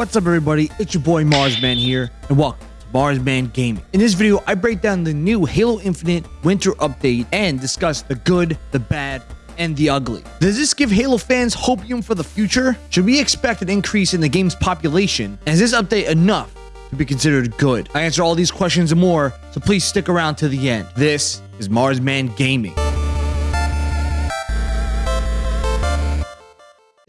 What's up everybody, it's your boy Marsman here, and welcome to Marsman Gaming. In this video, I break down the new Halo Infinite Winter Update and discuss the good, the bad, and the ugly. Does this give Halo fans hopium for the future? Should we expect an increase in the game's population? And is this update enough to be considered good? I answer all these questions and more, so please stick around to the end. This is Marsman Gaming.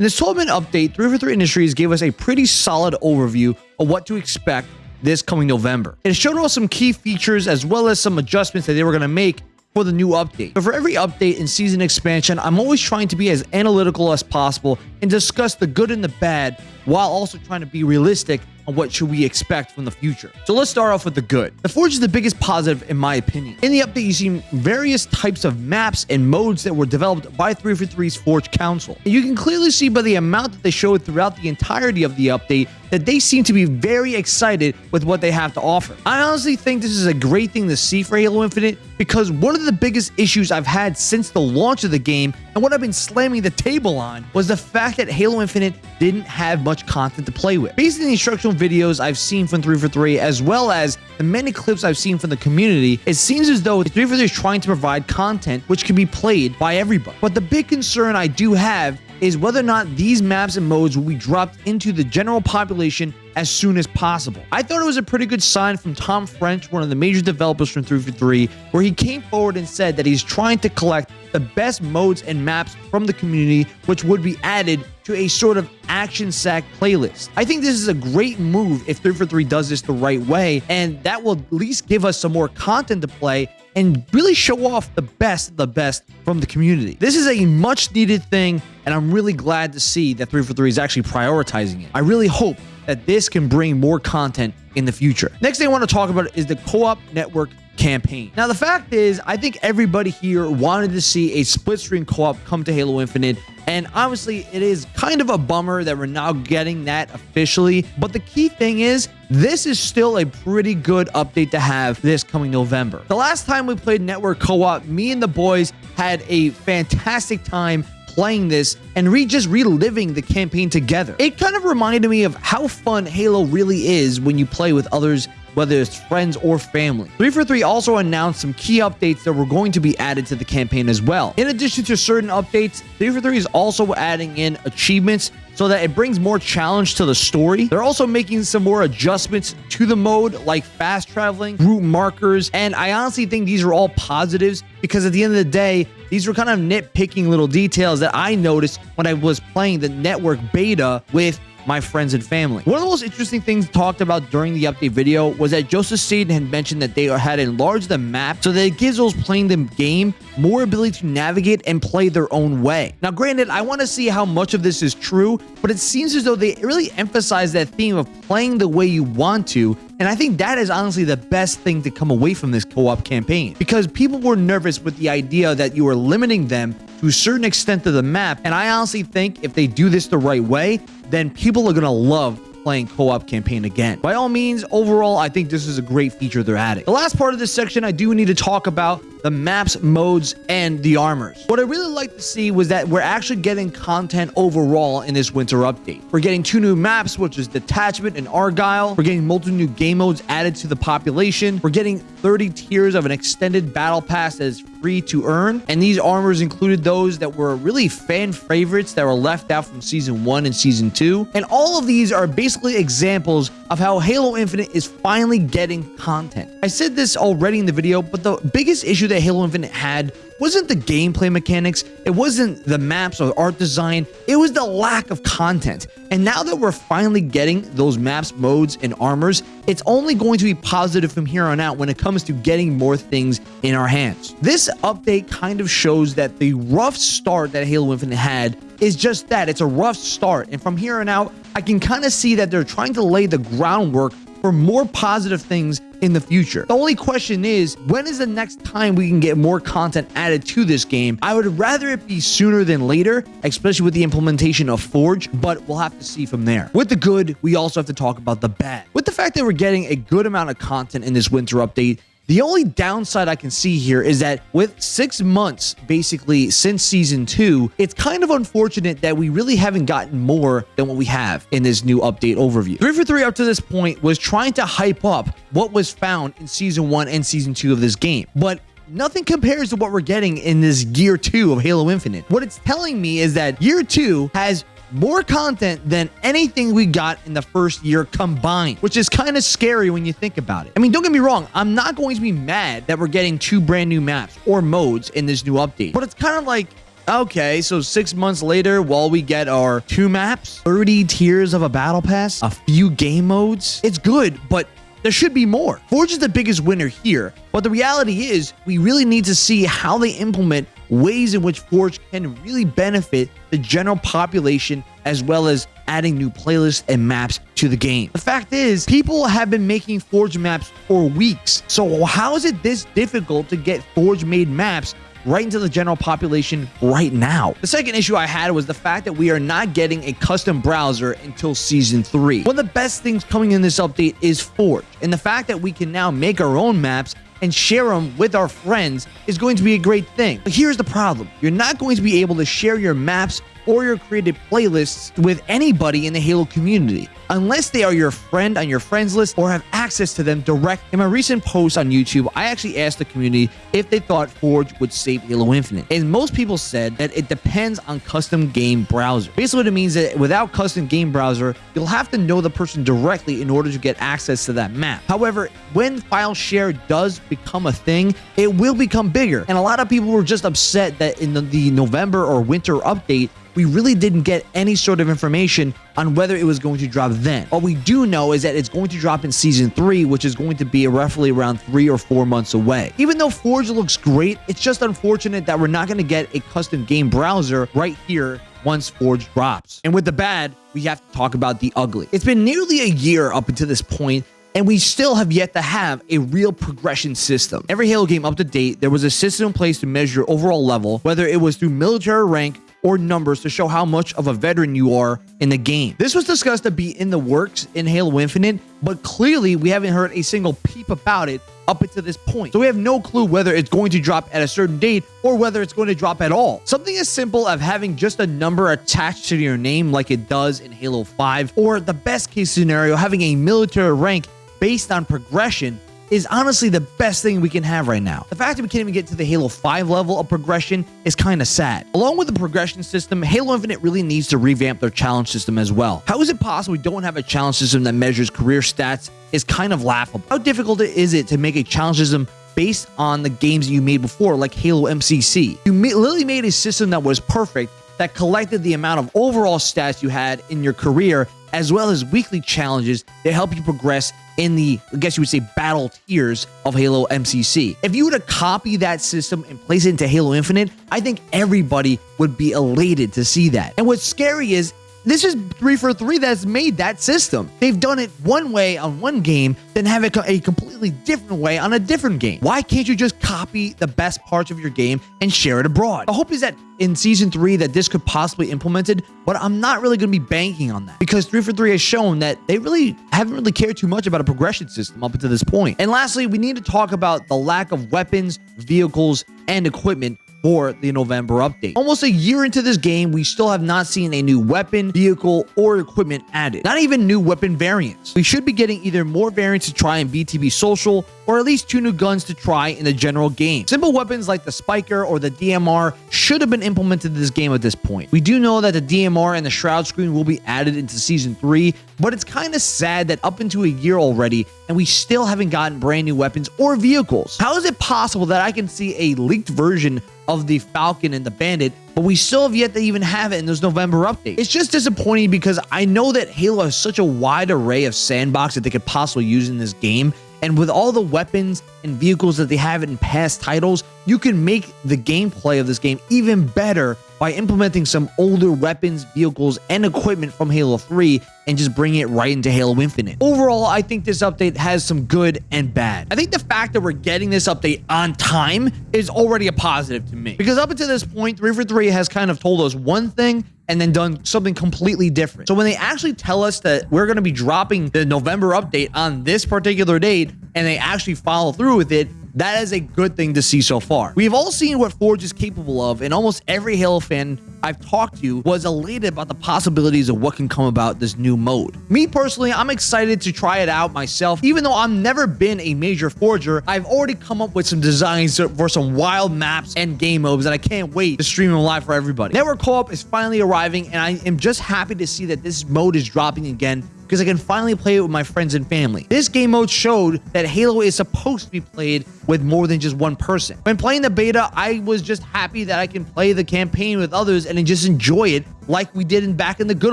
In this 12 minute update, 343 Industries gave us a pretty solid overview of what to expect this coming November. It showed us some key features as well as some adjustments that they were going to make for the new update. But for every update and season expansion, I'm always trying to be as analytical as possible and discuss the good and the bad while also trying to be realistic on what should we expect from the future. So let's start off with the good. The Forge is the biggest positive in my opinion. In the update, you see various types of maps and modes that were developed by 343's Forge Council. And you can clearly see by the amount that they showed throughout the entirety of the update that they seem to be very excited with what they have to offer. I honestly think this is a great thing to see for Halo Infinite because one of the biggest issues I've had since the launch of the game and what I've been slamming the table on was the fact that Halo Infinite didn't have much content to play with. Based on the instructional videos I've seen from 343 as well as the many clips I've seen from the community, it seems as though 343 is trying to provide content which can be played by everybody. But the big concern I do have is whether or not these maps and modes will be dropped into the general population as soon as possible. I thought it was a pretty good sign from Tom French, one of the major developers from 343, where he came forward and said that he's trying to collect the best modes and maps from the community, which would be added to a sort of action sack playlist. I think this is a great move if 343 does this the right way, and that will at least give us some more content to play and really show off the best the best from the community. This is a much needed thing, and I'm really glad to see that 343 is actually prioritizing it. I really hope that this can bring more content in the future. Next thing I want to talk about is the co-op network campaign. Now, the fact is, I think everybody here wanted to see a split screen co-op come to Halo Infinite, and obviously, it is kind of a bummer that we're now getting that officially. But the key thing is, this is still a pretty good update to have this coming November. The last time we played Network Co-op, me and the boys had a fantastic time playing this and re just reliving the campaign together. It kind of reminded me of how fun Halo really is when you play with others whether it's friends or family. 343 also announced some key updates that were going to be added to the campaign as well. In addition to certain updates, 343 is also adding in achievements so that it brings more challenge to the story. They're also making some more adjustments to the mode, like fast traveling, route markers, and I honestly think these are all positives because at the end of the day, these were kind of nitpicking little details that I noticed when I was playing the network beta with my friends and family. One of the most interesting things talked about during the update video was that Joseph Staten had mentioned that they had enlarged the map so that it gives those playing the game more ability to navigate and play their own way. Now, granted, I want to see how much of this is true, but it seems as though they really emphasize that theme of playing the way you want to and I think that is honestly the best thing to come away from this co-op campaign because people were nervous with the idea that you were limiting them to a certain extent of the map. And I honestly think if they do this the right way, then people are going to love playing co-op campaign again. By all means, overall, I think this is a great feature they're adding. The last part of this section, I do need to talk about the maps, modes, and the armors. What I really like to see was that we're actually getting content overall in this winter update. We're getting two new maps, which is Detachment and Argyle. We're getting multiple new game modes added to the population. We're getting 30 tiers of an extended battle pass that is free to earn. And these armors included those that were really fan favorites that were left out from season one and season two. And all of these are basically examples of how Halo Infinite is finally getting content. I said this already in the video, but the biggest issue that Halo Infinite had wasn't the gameplay mechanics, it wasn't the maps or art design, it was the lack of content. And now that we're finally getting those maps, modes, and armors, it's only going to be positive from here on out when it comes to getting more things in our hands. This update kind of shows that the rough start that Halo Infinite had is just that. It's a rough start. And from here on out, I can kind of see that they're trying to lay the groundwork for more positive things in the future. The only question is, when is the next time we can get more content added to this game? I would rather it be sooner than later, especially with the implementation of Forge, but we'll have to see from there. With the good, we also have to talk about the bad. With the fact that we're getting a good amount of content in this winter update, The only downside I can see here is that with six months basically since season two, it's kind of unfortunate that we really haven't gotten more than what we have in this new update overview. 343 up to this point was trying to hype up what was found in season one and season two of this game. But nothing compares to what we're getting in this year two of Halo Infinite. What it's telling me is that year two has more content than anything we got in the first year combined, which is kind of scary when you think about it. I mean, don't get me wrong, I'm not going to be mad that we're getting two brand new maps or modes in this new update, but it's kind of like, Okay, so six months later, while we get our two maps, 30 tiers of a battle pass, a few game modes, it's good, but there should be more. Forge is the biggest winner here, but the reality is we really need to see how they implement ways in which Forge can really benefit the general population as well as adding new playlists and maps to the game. The fact is, people have been making Forge maps for weeks. So how is it this difficult to get Forge made maps right into the general population right now. The second issue I had was the fact that we are not getting a custom browser until season 3. One of the best things coming in this update is Forge, and the fact that we can now make our own maps and share them with our friends is going to be a great thing. But here's the problem. You're not going to be able to share your maps or your created playlists with anybody in the Halo community unless they are your friend on your friends list or have access to them direct. In my recent post on YouTube, I actually asked the community if they thought Forge would save Halo Infinite. And most people said that it depends on custom game browser. Basically what it means that without custom game browser, you'll have to know the person directly in order to get access to that map. However, when file share does become a thing, it will become bigger. And a lot of people were just upset that in the, the November or winter update, we really didn't get any sort of information on whether it was going to drop then. All we do know is that it's going to drop in season 3, which is going to be roughly around 3 or 4 months away. Even though Forge looks great, it's just unfortunate that we're not going to get a custom game browser right here once Forge drops. And with the bad, we have to talk about the ugly. It's been nearly a year up until this point, and we still have yet to have a real progression system. Every Halo game up to date, there was a system in place to measure overall level, whether it was through military rank, or numbers to show how much of a veteran you are in the game. This was discussed to be in the works in Halo Infinite, but clearly we haven't heard a single peep about it up until this point. So we have no clue whether it's going to drop at a certain date or whether it's going to drop at all. Something as simple as having just a number attached to your name like it does in Halo 5, or the best case scenario, having a military rank based on progression is honestly the best thing we can have right now. The fact that we can't even get to the Halo 5 level of progression is kind of sad. Along with the progression system, Halo Infinite really needs to revamp their challenge system as well. How is it possible we don't have a challenge system that measures career stats is kind of laughable. How difficult is it to make a challenge system based on the games you made before, like Halo MCC? You literally made a system that was perfect that collected the amount of overall stats you had in your career as well as weekly challenges that help you progress in the, I guess you would say, battle tiers of Halo MCC. If you were to copy that system and place it into Halo Infinite, I think everybody would be elated to see that. And what's scary is this is 343 that's made that system. They've done it one way on one game, then have it a completely different way on a different game. Why can't you just copy the best parts of your game and share it abroad? The hope is that in season 3 that this could possibly implemented, but I'm not really going to be banking on that because 343 has shown that they really haven't really cared too much about a progression system up until this point. And lastly, we need to talk about the lack of weapons, vehicles, and equipment for the November update. Almost a year into this game, we still have not seen a new weapon, vehicle, or equipment added. Not even new weapon variants. We should be getting either more variants to try in BTB Social, or at least two new guns to try in the general game. Simple weapons like the Spiker or the DMR should have been implemented in this game at this point. We do know that the DMR and the Shroud screen will be added into Season 3, but it's kind of sad that up into a year already, and we still haven't gotten brand new weapons or vehicles. How is it possible that I can see a leaked version of the Falcon and the Bandit, but we still have yet to even have it in this November update. It's just disappointing because I know that Halo has such a wide array of sandbox that they could possibly use in this game, and with all the weapons and vehicles that they have in past titles, you can make the gameplay of this game even better by implementing some older weapons, vehicles, and equipment from Halo 3 and just bringing it right into Halo Infinite. Overall, I think this update has some good and bad. I think the fact that we're getting this update on time is already a positive to me. Because up until this point, 343 has kind of told us one thing and then done something completely different. So when they actually tell us that we're going to be dropping the November update on this particular date and they actually follow through with it, that is a good thing to see so far. We've all seen what Forge is capable of, and almost every Halo fan I've talked to was elated about the possibilities of what can come about this new mode. Me personally, I'm excited to try it out myself. Even though I've never been a major forger, I've already come up with some designs for some wild maps and game modes that I can't wait to stream them live for everybody. Network co-op is finally arriving, and I am just happy to see that this mode is dropping again because I can finally play it with my friends and family. This game mode showed that Halo is supposed to be played with more than just one person. When playing the beta, I was just happy that I can play the campaign with others and just enjoy it like we did in back in the good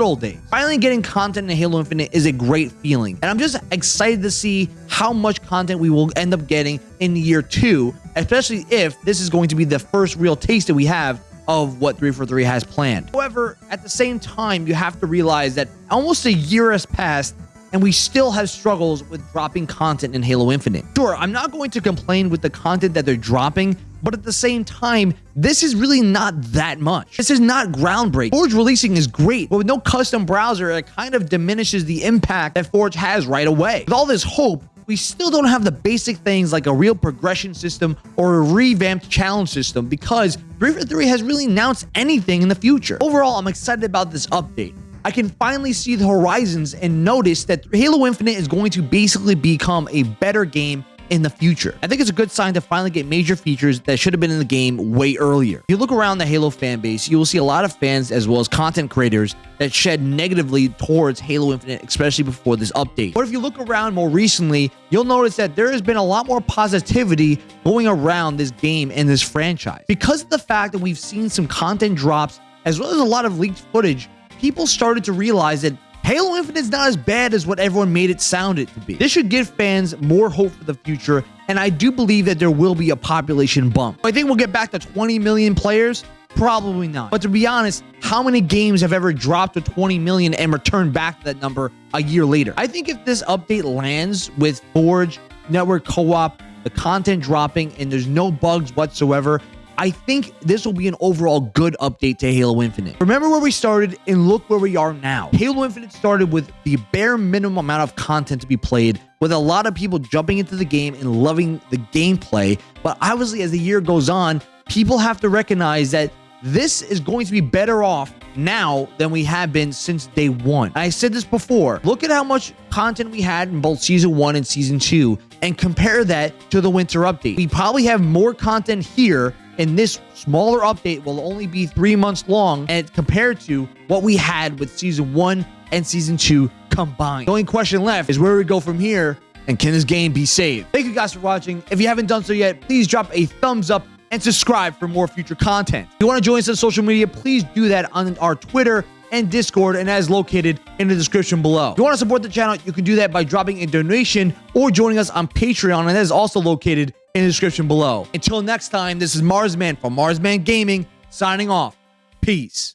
old days. Finally getting content in Halo Infinite is a great feeling, and I'm just excited to see how much content we will end up getting in year two, especially if this is going to be the first real taste that we have of what 343 has planned. However, at the same time, you have to realize that almost a year has passed and we still have struggles with dropping content in Halo Infinite. Sure, I'm not going to complain with the content that they're dropping, but at the same time, this is really not that much. This is not groundbreaking. Forge releasing is great, but with no custom browser, it kind of diminishes the impact that Forge has right away. With all this hope, we still don't have the basic things like a real progression system or a revamped challenge system because 343 has really announced anything in the future. Overall, I'm excited about this update. I can finally see the horizons and notice that Halo Infinite is going to basically become a better game in the future. I think it's a good sign to finally get major features that should have been in the game way earlier. If you look around the Halo fan base, you will see a lot of fans as well as content creators that shed negatively towards Halo Infinite, especially before this update. But if you look around more recently, you'll notice that there has been a lot more positivity going around this game and this franchise. Because of the fact that we've seen some content drops as well as a lot of leaked footage, people started to realize that Halo Infinite is not as bad as what everyone made it sound it to be. This should give fans more hope for the future, and I do believe that there will be a population bump. I think we'll get back to 20 million players. Probably not. But to be honest, how many games have ever dropped to 20 million and returned back to that number a year later? I think if this update lands with Forge, Network Co-op, the content dropping, and there's no bugs whatsoever, I think this will be an overall good update to Halo Infinite. Remember where we started and look where we are now. Halo Infinite started with the bare minimum amount of content to be played, with a lot of people jumping into the game and loving the gameplay. But obviously, as the year goes on, people have to recognize that this is going to be better off now than we have been since day one. I said this before. Look at how much content we had in both season one and season two and compare that to the winter update. We probably have more content here and this smaller update will only be three months long and compared to what we had with season one and season two combined. The only question left is where we go from here and can this game be saved? Thank you guys for watching. If you haven't done so yet, please drop a thumbs up and subscribe for more future content. If you want to join us on social media, please do that on our Twitter and Discord, and is located in the description below. If you want to support the channel, you can do that by dropping a donation or joining us on Patreon, and that is also located in the description below. Until next time, this is Marsman from Marsman Gaming signing off. Peace.